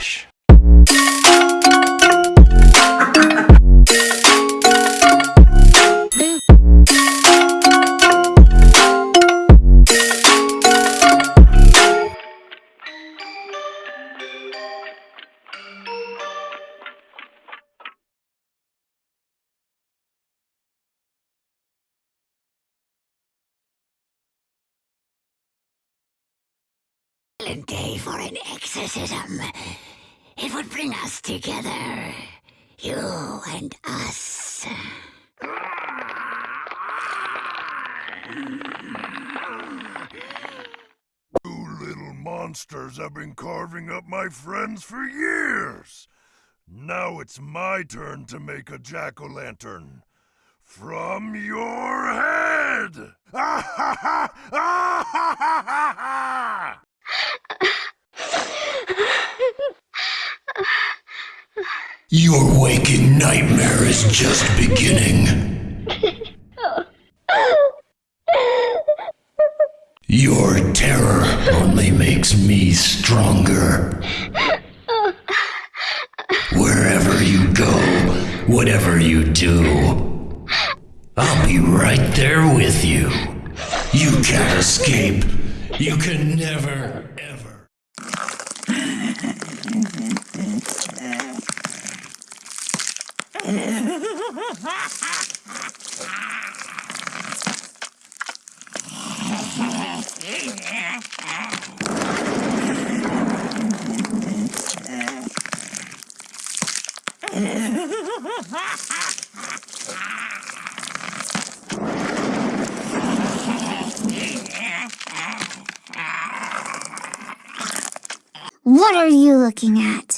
gosh. Day for an exorcism. It would bring us together. You and us. You little monsters have been carving up my friends for years. Now it's my turn to make a jack-o'-lantern. From your head! Ah, Your waking nightmare is just beginning. Your terror only makes me stronger. Wherever you go, whatever you do, I'll be right there with you. You can't escape. You can never, ever. What are you looking at?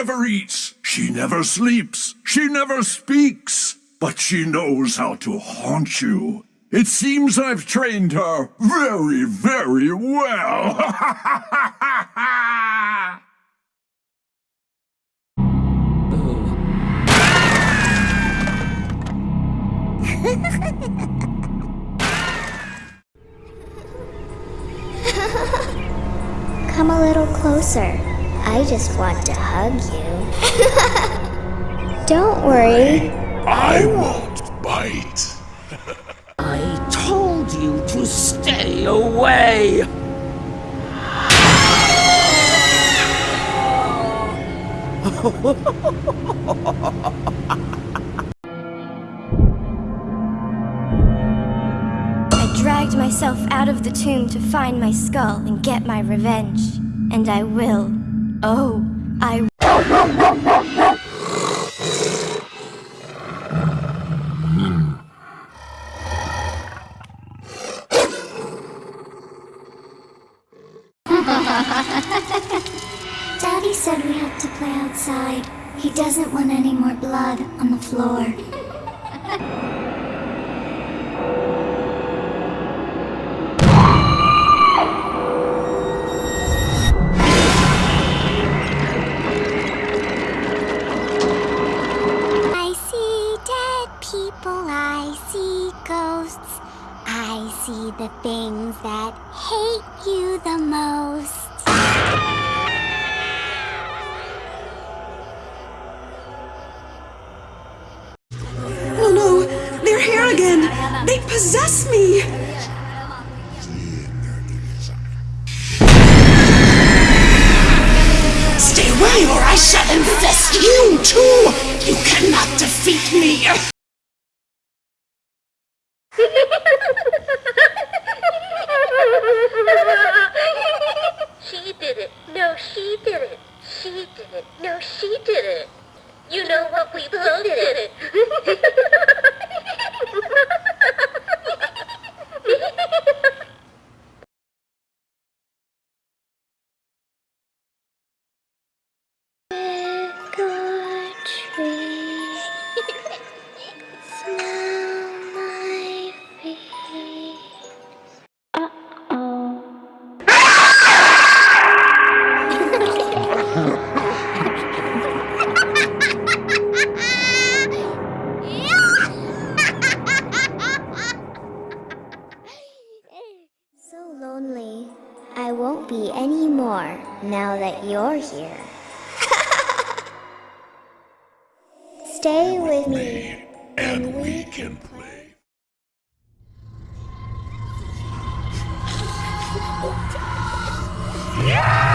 Never eats, she never sleeps, she never speaks, but she knows how to haunt you. It seems I've trained her very, very well. Come a little closer. I just want to hug you. Don't worry. I won't bite. I told you to stay away! I dragged myself out of the tomb to find my skull and get my revenge. And I will. Oh, I the things that hate you the most. Oh no! They're here again! They possess me! Stay away or I shall infest you too! You cannot defeat me! I won't be anymore, now that you're here. Stay with, with me, and, we can play. Yeah!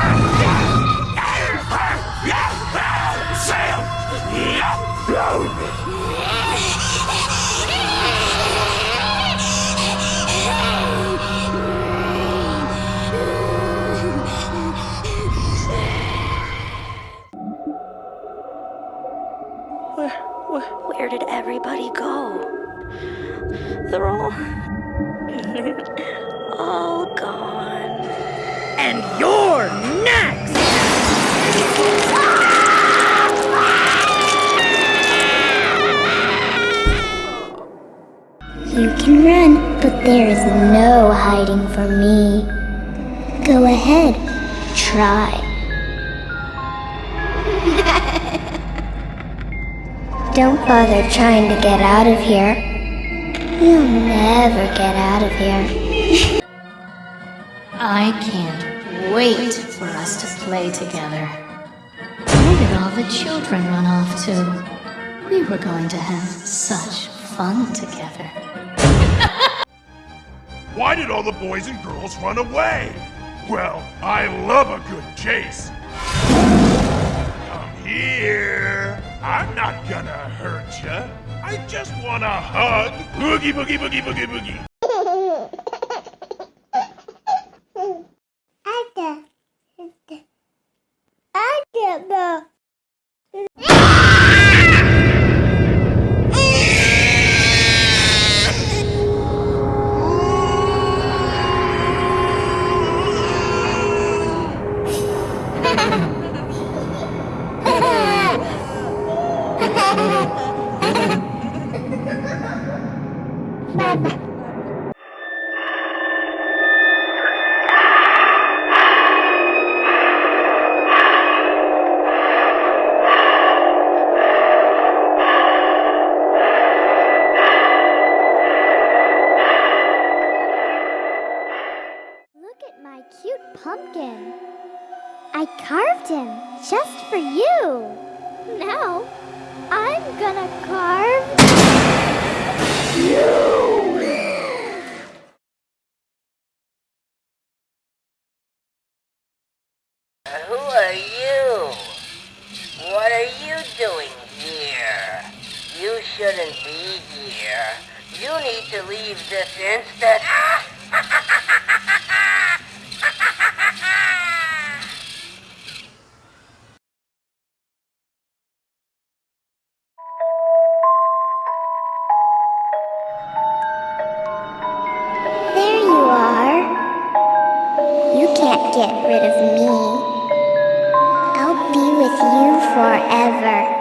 All. all gone. And you're next! You can run, but there is no hiding from me. Go ahead, try. Don't bother trying to get out of here. You'll never get out of here. I can't wait for us to play together. Where did all the children run off to? We were going to have such fun together. Why did all the boys and girls run away? Well, I love a good chase. Come here. I'm not gonna hurt ya. I just want a hug. Boogie, boogie, boogie, boogie, boogie. Pumpkin. I carved him just for you. Now, I'm gonna carve Who are you? What are you doing here? You shouldn't be here. You need to leave this instant. There you are. You can't get rid of me. I'll be with you forever.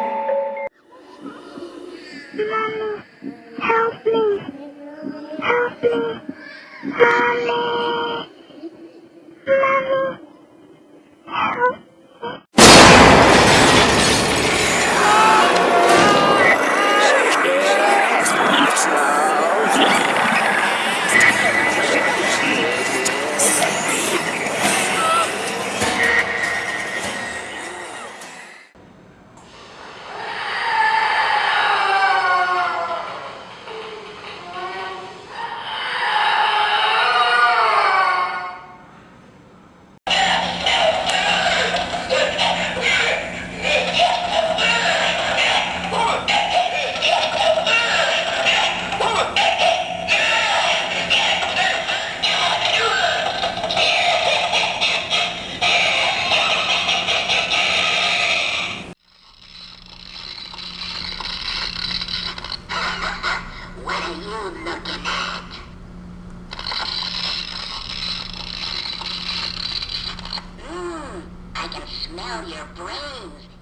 You looking at? Mmm, I can smell your brains.